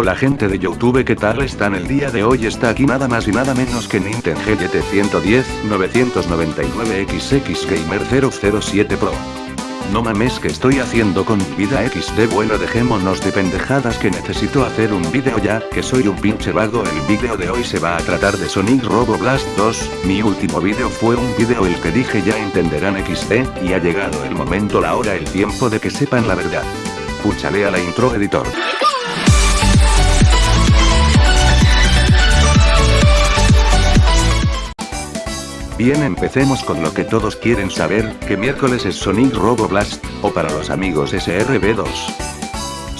Hola gente de Youtube ¿qué tal están el día de hoy? Está aquí nada más y nada menos que Nintendo GT 110 999XX Gamer 007 Pro. No mames que estoy haciendo con mi vida XD bueno dejémonos de pendejadas que necesito hacer un vídeo ya, que soy un pinche vago el vídeo de hoy se va a tratar de Sonic Robo Blast 2, mi último vídeo fue un vídeo el que dije ya entenderán XD, y ha llegado el momento la hora el tiempo de que sepan la verdad. Puchale a la intro editor. Bien empecemos con lo que todos quieren saber, que miércoles es Sonic Robo Blast, o para los amigos SRB2.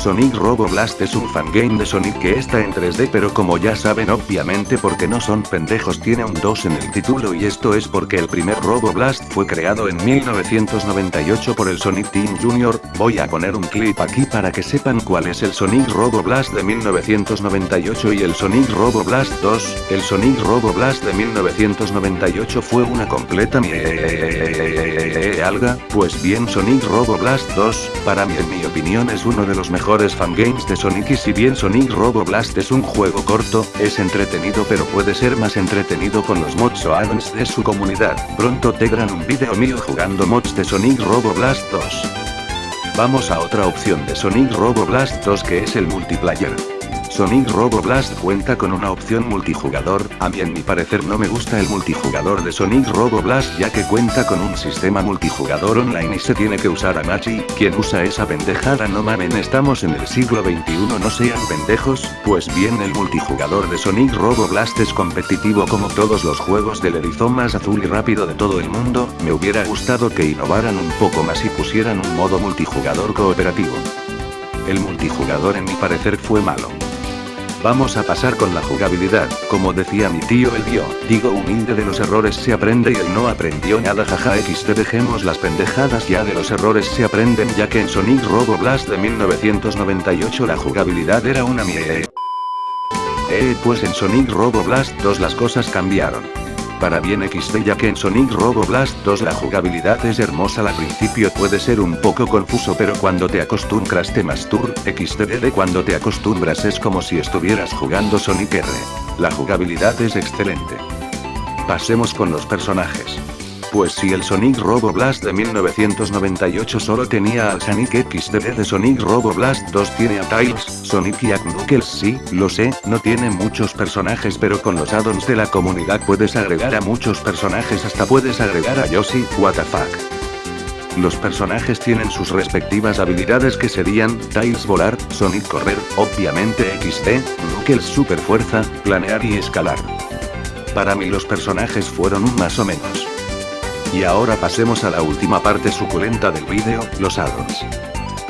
Sonic Robo Blast es un fangame de Sonic que está en 3D pero como ya saben obviamente porque no son pendejos tiene un 2 en el título y esto es porque el primer Robo Blast fue creado en 1998 por el Sonic Team Junior, voy a poner un clip aquí para que sepan cuál es el Sonic Robo Blast de 1998 y el Sonic Robo Blast 2, el Sonic Robo Blast de 1998 fue una completa alga, pues bien Sonic Robo Blast 2, para mí en mi opinión es uno de los mejores fangames de Sonic y si bien Sonic Robo Blast es un juego corto, es entretenido pero puede ser más entretenido con los mods o addons de su comunidad. Pronto tendrán un video mío jugando mods de Sonic Robo Blast 2. Vamos a otra opción de Sonic Robo Blast 2 que es el multiplayer. Sonic Robo Blast cuenta con una opción multijugador, a mí en mi parecer no me gusta el multijugador de Sonic Robo Blast ya que cuenta con un sistema multijugador online y se tiene que usar a Machi, quien usa esa pendejada no mamen estamos en el siglo XXI no sean pendejos, pues bien el multijugador de Sonic Robo Blast es competitivo como todos los juegos del erizón más azul y rápido de todo el mundo, me hubiera gustado que innovaran un poco más y pusieran un modo multijugador cooperativo. El multijugador en mi parecer fue malo. Vamos a pasar con la jugabilidad, como decía mi tío el vio, digo humilde de los errores se aprende y él no aprendió nada jaja XT dejemos las pendejadas ya de los errores se aprenden ya que en Sonic Robo Blast de 1998 la jugabilidad era una mierda. Eh pues en Sonic Robo Blast 2 las cosas cambiaron para bien XD ya que en Sonic Robo Blast 2 la jugabilidad es hermosa al principio puede ser un poco confuso pero cuando te acostumbras te mastur, XD cuando te acostumbras es como si estuvieras jugando Sonic R. La jugabilidad es excelente. Pasemos con los personajes. Pues si el Sonic Robo Blast de 1998 solo tenía al Sonic XD de Sonic Robo Blast 2 tiene a Tails, Sonic y Knuckles sí, lo sé, no tiene muchos personajes pero con los addons de la comunidad puedes agregar a muchos personajes hasta puedes agregar a Yoshi, what. Los personajes tienen sus respectivas habilidades que serían, Tails volar, Sonic correr, obviamente XD, Knuckles super fuerza, planear y escalar. Para mí los personajes fueron un más o menos. Y ahora pasemos a la última parte suculenta del vídeo, los addons.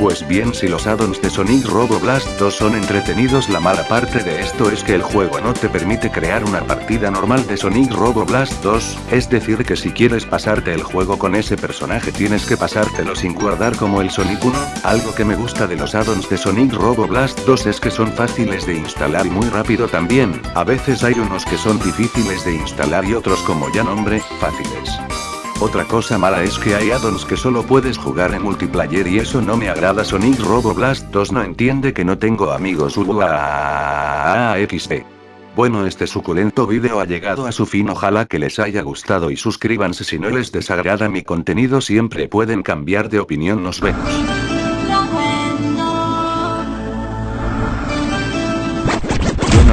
Pues bien si los addons de Sonic Robo Blast 2 son entretenidos la mala parte de esto es que el juego no te permite crear una partida normal de Sonic Robo Blast 2, es decir que si quieres pasarte el juego con ese personaje tienes que pasártelo sin guardar como el Sonic 1, algo que me gusta de los addons de Sonic Robo Blast 2 es que son fáciles de instalar y muy rápido también, a veces hay unos que son difíciles de instalar y otros como ya nombre, fáciles. Otra cosa mala es que hay addons que solo puedes jugar en multiplayer y eso no me agrada. Sonic Robo Blast 2 no entiende que no tengo amigos. XD. Bueno este suculento vídeo ha llegado a su fin. Ojalá que les haya gustado y suscríbanse. Si no les desagrada mi contenido siempre pueden cambiar de opinión. Nos vemos.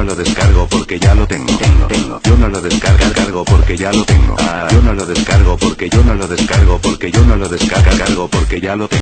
No lo descargo porque ya lo tengo. tengo, Yo no lo descargo porque ya lo tengo. yo no lo descargo porque yo no lo descargo porque yo no lo descargo porque ya lo tengo.